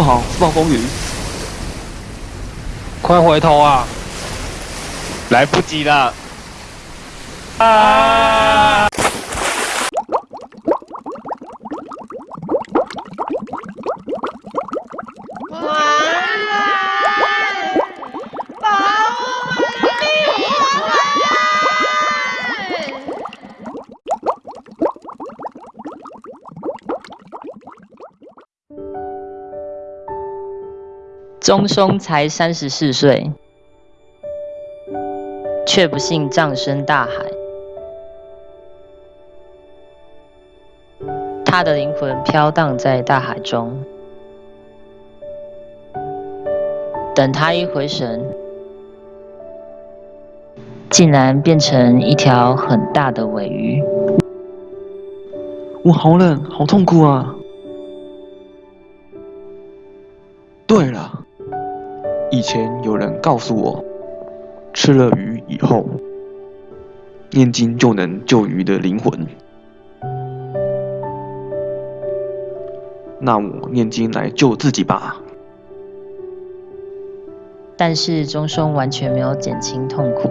不好，是暴风雨！快回头啊！来不及了！啊！钟松才三十四岁，却不幸葬身大海。他的灵魂飘荡在大海中，等他一回神，竟然变成一条很大的尾鱼。我好冷，好痛苦啊！对了。以前有人告诉我，吃了鱼以后，念经就能救鱼的灵魂。那我念经来救自己吧。但是钟松完全没有减轻痛苦，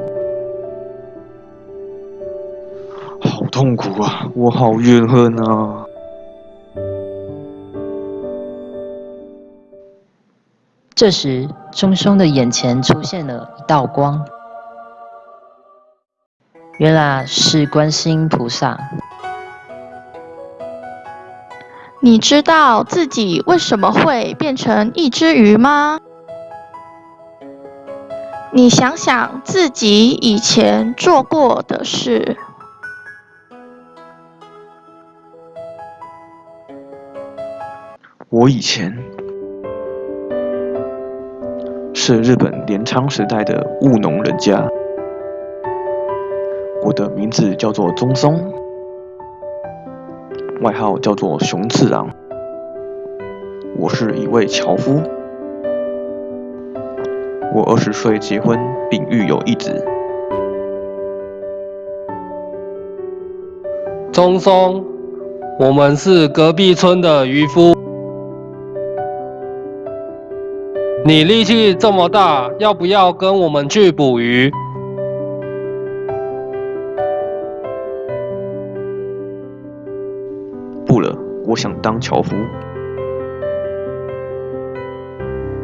好痛苦啊！我好怨恨啊！这时，钟松的眼前出现了一道光，原来是观世音菩萨。你知道自己为什么会变成一只鱼吗？你想想自己以前做过的事。我以前。是日本镰仓时代的务农人家，我的名字叫做中松，外号叫做熊次郎。我是一位樵夫，我二十岁结婚并育有一子。中松，我们是隔壁村的渔夫。你力气这么大，要不要跟我们去捕鱼？不了，我想当樵夫。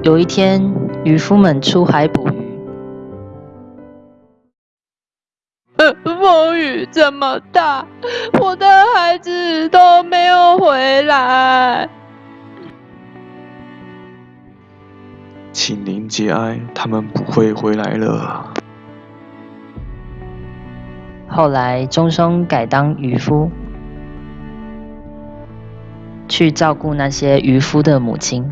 有一天，渔夫们出海捕鱼。风雨这么大，我的孩子都没有回来。请您节哀，他们不会回来了。后来，钟松改当渔夫，去照顾那些渔夫的母亲。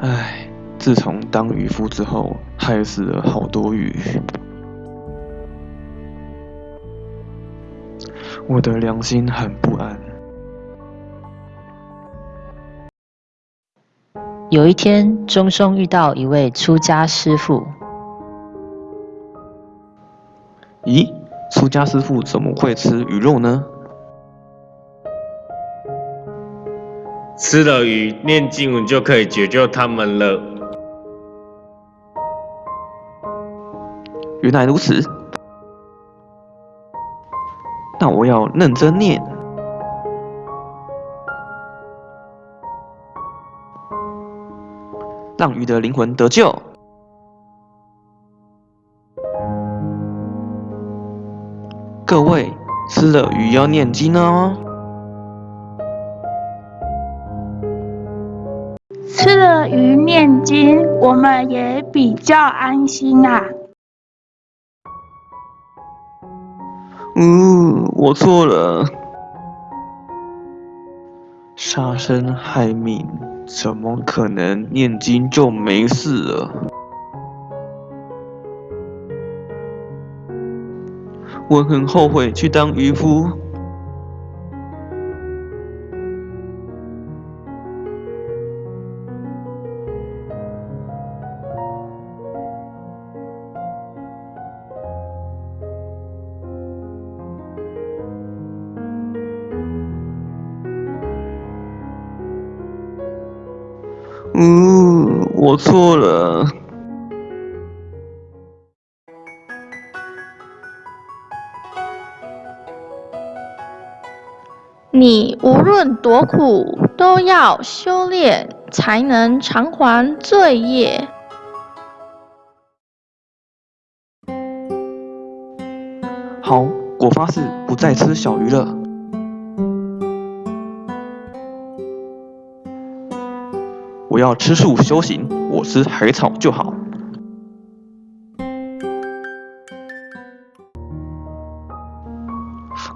唉，自从当渔夫之后，害死了好多鱼，我的良心很不安。有一天，钟松遇到一位出家师傅。咦，出家师傅怎么会吃鱼肉呢？吃了鱼，念经文就可以解救他们了。原来如此，那我要认真念。让鱼的灵魂得救。各位吃了鱼要念经哦。吃了鱼念经，我们也比较安心啊。嗯，我错了，杀生害命。怎么可能念经就没事了？我很后悔去当渔夫。嗯，我错了。你无论多苦，都要修炼，才能偿还罪业。好，我发誓不再吃小鱼了。要吃素修行，我吃海草就好。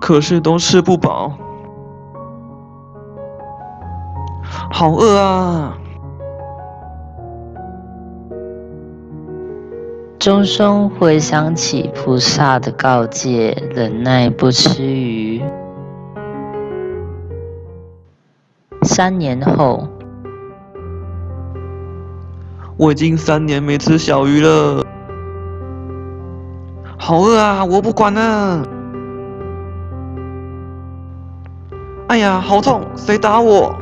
可是都吃不饱，好饿啊！钟松回想起菩萨的告诫，忍耐不吃鱼。三年后，我已经三年没吃小鱼了，好饿啊！我不管了。哎呀，好痛！谁打我？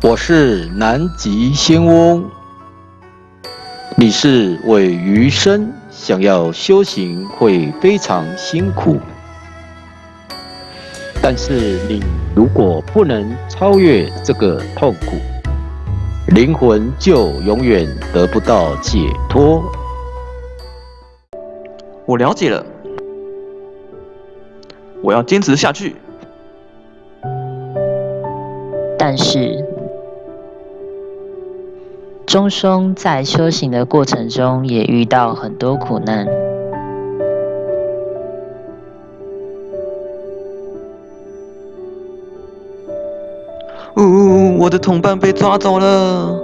我是南极仙翁。你是尾鱼身，想要修行会非常辛苦。但是你如果不能超越这个痛苦，灵魂就永远得不到解脱。我了解了，我要坚持下去。但是，钟松在修行的过程中也遇到很多苦难。我的同伴被抓走了。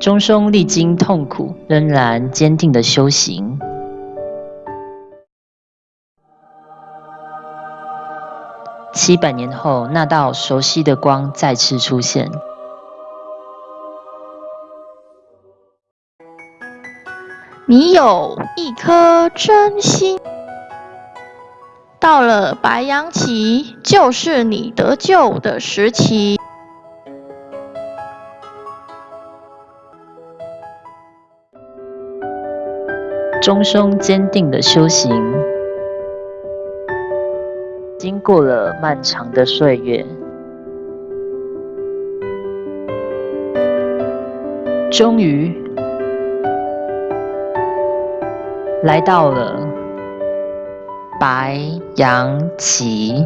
钟松历经痛苦，仍然坚定的修行。七百年后，那道熟悉的光再次出现。你有一颗真心，到了白羊期，就是你得救的时期。终生坚定的修行。经过了漫长的岁月，终于来到了白杨棋